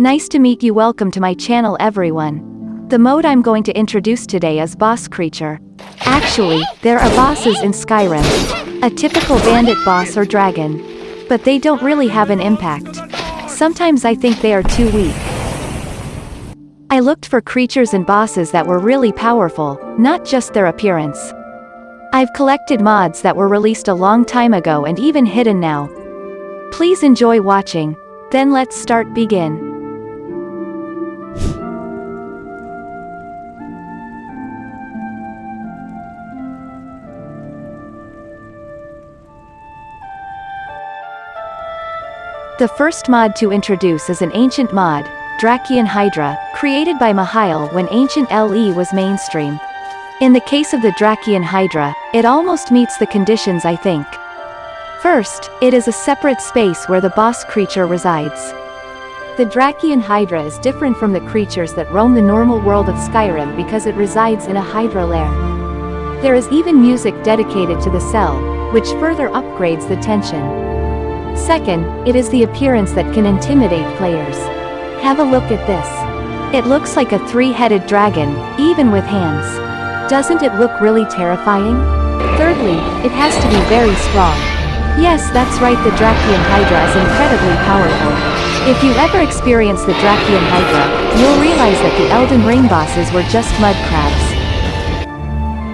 Nice to meet you welcome to my channel everyone. The mode I'm going to introduce today is Boss Creature. Actually, there are bosses in Skyrim. A typical bandit boss or dragon. But they don't really have an impact. Sometimes I think they are too weak. I looked for creatures and bosses that were really powerful, not just their appearance. I've collected mods that were released a long time ago and even hidden now. Please enjoy watching. Then let's start begin. The first mod to introduce is an ancient mod, Drakian Hydra, created by Mihail when ancient LE was mainstream. In the case of the Drakian Hydra, it almost meets the conditions I think. First, it is a separate space where the boss creature resides. The Drakian Hydra is different from the creatures that roam the normal world of Skyrim because it resides in a Hydra lair. There is even music dedicated to the cell, which further upgrades the tension. Second, it is the appearance that can intimidate players. Have a look at this. It looks like a three-headed dragon, even with hands. Doesn't it look really terrifying? Thirdly, it has to be very strong. Yes, that's right the Drakian Hydra is incredibly powerful. If you ever experience the Drakian Hydra, you'll realize that the Elden Ring bosses were just mud crabs.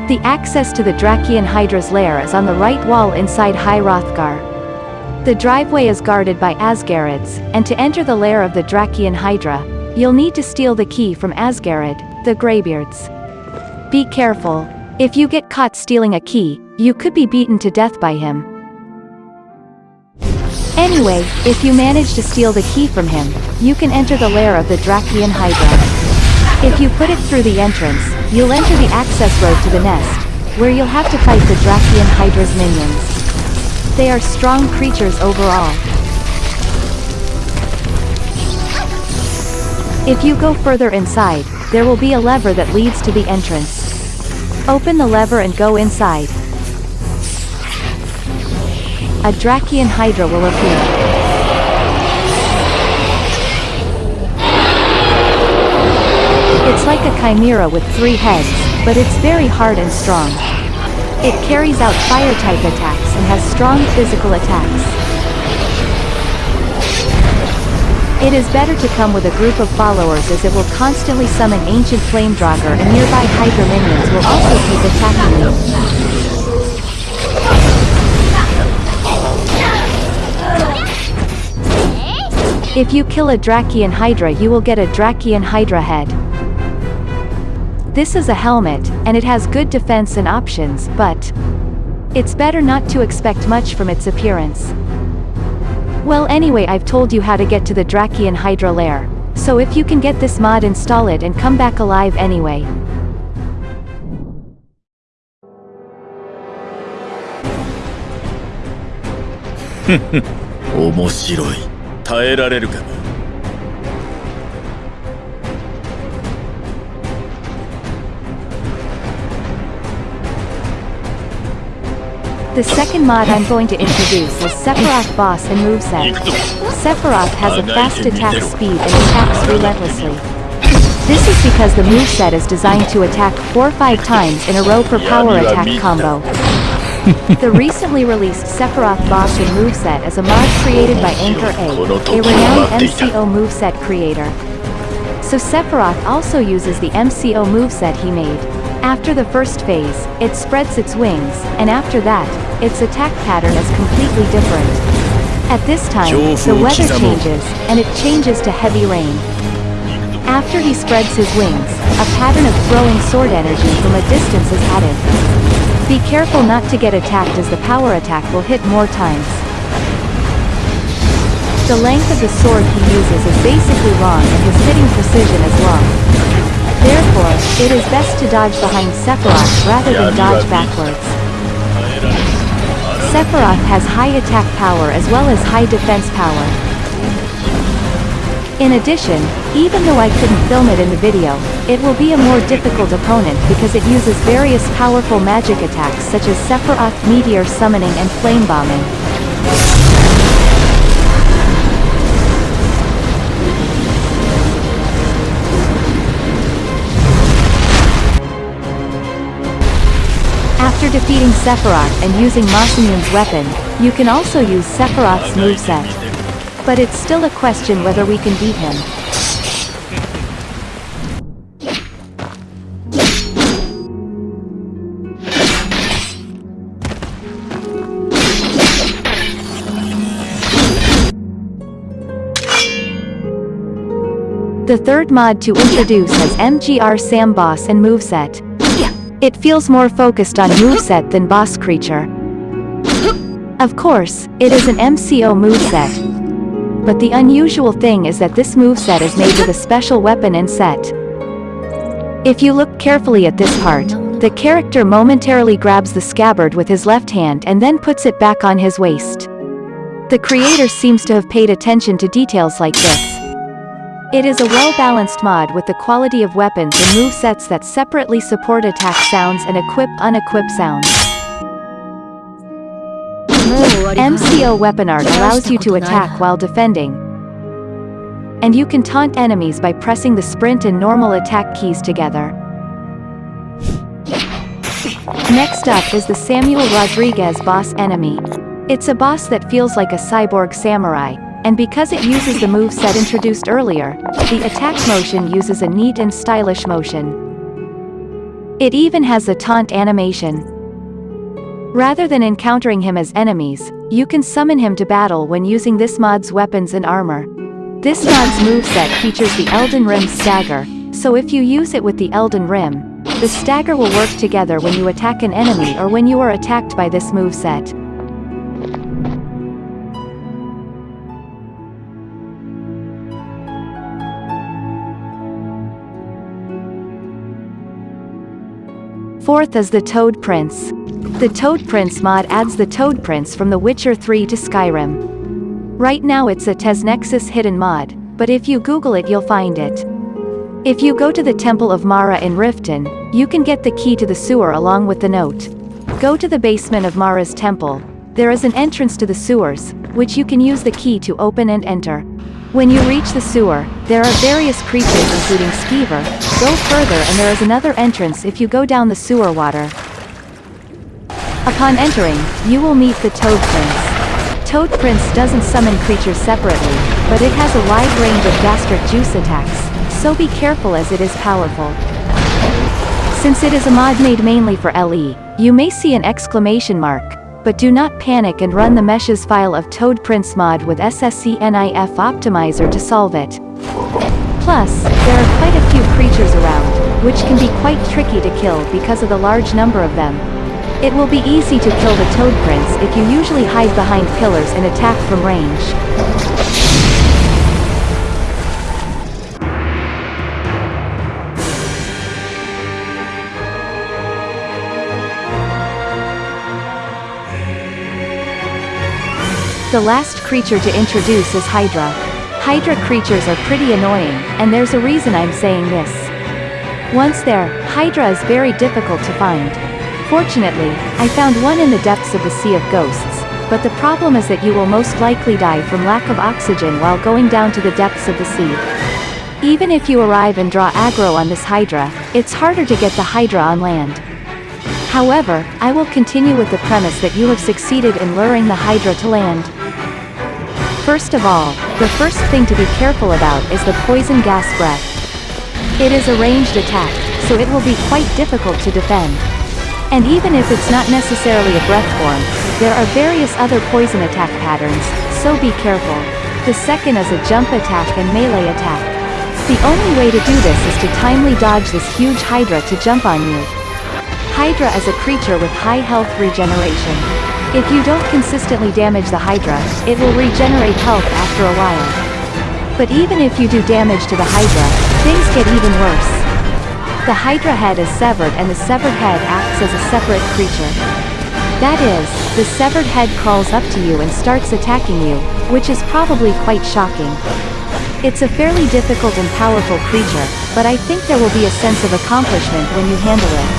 The access to the Drakian Hydra's lair is on the right wall inside High Hrothgar. The driveway is guarded by Asgarids, and to enter the lair of the Drakian Hydra, you'll need to steal the key from Asgarid, the Greybeards. Be careful. If you get caught stealing a key, you could be beaten to death by him. Anyway, if you manage to steal the key from him, you can enter the lair of the Drakian Hydra. If you put it through the entrance, you'll enter the access road to the nest, where you'll have to fight the Drakian Hydra's minions. They are strong creatures overall. If you go further inside, there will be a lever that leads to the entrance. Open the lever and go inside. A Drakian Hydra will appear. It's like a chimera with three heads, but it's very hard and strong. It carries out fire-type attacks and has strong physical attacks. It is better to come with a group of followers as it will constantly summon ancient flame draugr and nearby Hydra minions will also keep attacking you. If you kill a Drakian Hydra you will get a Drakian Hydra head. This is a helmet, and it has good defense and options, but... It's better not to expect much from its appearance. Well anyway I've told you how to get to the Drakian Hydra lair, so if you can get this mod install it and come back alive anyway. 面白い耐えられるかな The second mod I'm going to introduce is Sephiroth Boss and Moveset. Sephiroth has a fast attack speed and attacks relentlessly. This is because the moveset is designed to attack 4-5 times in a row per power attack combo. the recently released Sephiroth Boss and Moveset is a mod created by Anchor A, a renowned MCO moveset creator. So Sephiroth also uses the MCO moveset he made. After the first phase, it spreads its wings, and after that, its attack pattern is completely different. At this time, the weather changes, and it changes to heavy rain. After he spreads his wings, a pattern of throwing sword energy from a distance is added. Be careful not to get attacked as the power attack will hit more times. The length of the sword he uses is basically long and his hitting precision is long. Therefore, it is best to dodge behind Sephiroth rather than dodge backwards. Sephiroth has high attack power as well as high defense power. In addition, even though I couldn't film it in the video, it will be a more difficult opponent because it uses various powerful magic attacks such as Sephiroth meteor summoning and flame bombing. Defeating Sephiroth and using Masamune's weapon, you can also use Sephiroth's moveset. But it's still a question whether we can beat him. The third mod to introduce is MGR Sam Boss and Moveset. It feels more focused on moveset than boss creature. Of course, it is an MCO moveset. But the unusual thing is that this moveset is made with a special weapon and set. If you look carefully at this part, the character momentarily grabs the scabbard with his left hand and then puts it back on his waist. The creator seems to have paid attention to details like this. It is a well-balanced mod with the quality of weapons and movesets that separately support attack sounds and equip unequip sounds. MCO weapon art allows you to attack while defending. And you can taunt enemies by pressing the sprint and normal attack keys together. Next up is the Samuel Rodriguez boss enemy. It's a boss that feels like a cyborg samurai, and because it uses the move set introduced earlier, the attack motion uses a neat and stylish motion. It even has a taunt animation. Rather than encountering him as enemies, you can summon him to battle when using this mod's weapons and armor. This mod's moveset features the Elden Rim Stagger, so if you use it with the Elden Rim, the stagger will work together when you attack an enemy or when you are attacked by this moveset. Fourth is the Toad Prince. The Toad Prince mod adds the Toad Prince from The Witcher 3 to Skyrim. Right now it's a TesNexus hidden mod, but if you Google it you'll find it. If you go to the Temple of Mara in Riften, you can get the key to the sewer along with the note. Go to the basement of Mara's temple. There is an entrance to the sewers, which you can use the key to open and enter. When you reach the sewer, there are various creatures including Skeever, go further and there is another entrance if you go down the sewer water. Upon entering, you will meet the Toad Prince. Toad Prince doesn't summon creatures separately, but it has a wide range of gastric juice attacks, so be careful as it is powerful. Since it is a mod made mainly for LE, you may see an exclamation mark, but do not panic and run the meshes file of Toad Prince mod with SSE NIF optimizer to solve it. Plus, there are quite a few creatures around, which can be quite tricky to kill because of the large number of them. It will be easy to kill the Toad Prince if you usually hide behind pillars and attack from range. The last creature to introduce is Hydra. Hydra creatures are pretty annoying, and there's a reason I'm saying this. Once there, Hydra is very difficult to find. Fortunately, I found one in the depths of the Sea of Ghosts, but the problem is that you will most likely die from lack of oxygen while going down to the depths of the sea. Even if you arrive and draw aggro on this Hydra, it's harder to get the Hydra on land. However, I will continue with the premise that you have succeeded in luring the Hydra to land. First of all, the first thing to be careful about is the poison gas breath. It is a ranged attack, so it will be quite difficult to defend. And even if it's not necessarily a breath form, there are various other poison attack patterns, so be careful. The second is a jump attack and melee attack. The only way to do this is to timely dodge this huge Hydra to jump on you. Hydra is a creature with high health regeneration. If you don't consistently damage the Hydra, it will regenerate health after a while. But even if you do damage to the Hydra, things get even worse. The Hydra head is severed and the severed head acts as a separate creature. That is, the severed head crawls up to you and starts attacking you, which is probably quite shocking. It's a fairly difficult and powerful creature, but I think there will be a sense of accomplishment when you handle it.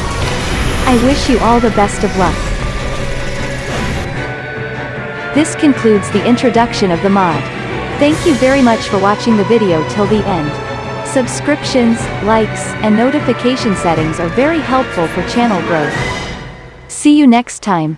I wish you all the best of luck. This concludes the introduction of the mod. Thank you very much for watching the video till the end. Subscriptions, likes, and notification settings are very helpful for channel growth. See you next time.